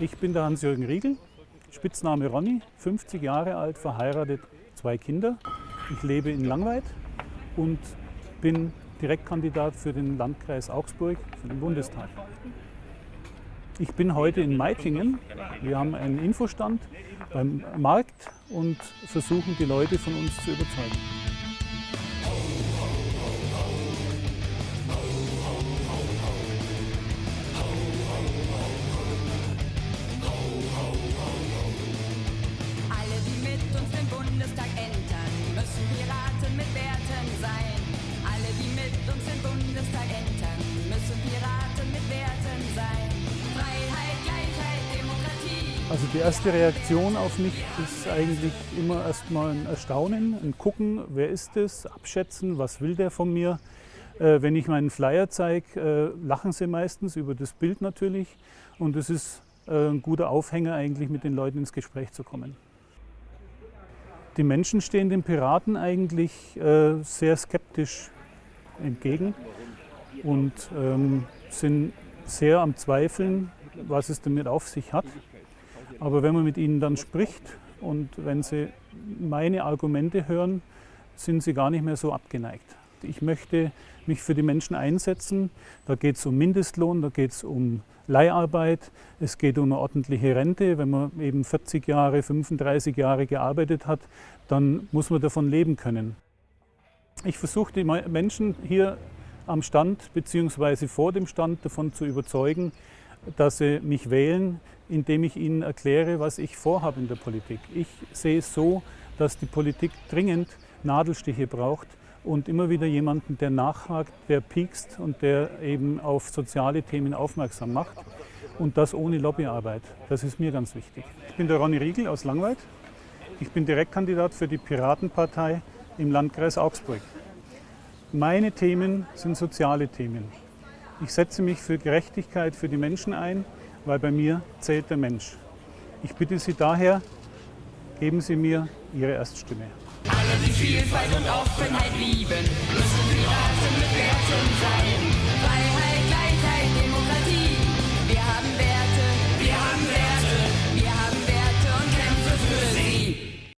Ich bin der Hans-Jürgen Riegel, Spitzname Ronny, 50 Jahre alt, verheiratet, zwei Kinder. Ich lebe in Langweid und bin Direktkandidat für den Landkreis Augsburg, für den Bundestag. Ich bin heute in Meitingen. Wir haben einen Infostand beim Markt und versuchen die Leute von uns zu überzeugen. Also die erste Reaktion auf mich ist eigentlich immer erstmal ein Erstaunen, ein Gucken, wer ist es, abschätzen, was will der von mir. Äh, wenn ich meinen Flyer zeige, äh, lachen sie meistens über das Bild natürlich und es ist äh, ein guter Aufhänger eigentlich mit den Leuten ins Gespräch zu kommen. Die Menschen stehen den Piraten eigentlich äh, sehr skeptisch entgegen und ähm, sind sehr am Zweifeln, was es damit auf sich hat. Aber wenn man mit ihnen dann spricht und wenn sie meine Argumente hören, sind sie gar nicht mehr so abgeneigt. Ich möchte mich für die Menschen einsetzen. Da geht es um Mindestlohn, da geht es um Leiharbeit, es geht um eine ordentliche Rente. Wenn man eben 40 Jahre, 35 Jahre gearbeitet hat, dann muss man davon leben können. Ich versuche die Menschen hier am Stand bzw. vor dem Stand davon zu überzeugen, dass sie mich wählen, indem ich ihnen erkläre, was ich vorhabe in der Politik. Ich sehe es so, dass die Politik dringend Nadelstiche braucht und immer wieder jemanden, der nachhakt, der piekst und der eben auf soziale Themen aufmerksam macht. Und das ohne Lobbyarbeit. Das ist mir ganz wichtig. Ich bin der Ronny Riegel aus Langweid. Ich bin Direktkandidat für die Piratenpartei im Landkreis Augsburg. Meine Themen sind soziale Themen. Ich setze mich für Gerechtigkeit für die Menschen ein, weil bei mir zählt der Mensch. Ich bitte Sie daher, geben Sie mir Ihre Erststimme. Alle, die Vielfalt und Offenheit lieben, müssen Piraten mit Werten